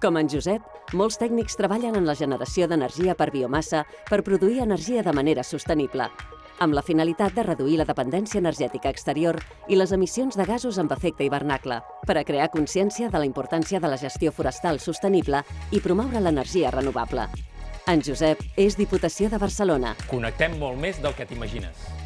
Com en Josep, molts tècnics treballen en la generació d'energia per biomassa per produir energia de manera sostenible, amb la finalitat de reduir la dependència energètica exterior i les emissions de gasos amb efecte hivernacle, per a crear consciència de la importància de la gestió forestal sostenible i promoure l'energia renovable. En Josep és Diputació de Barcelona. Connectem molt més del que t'imagines.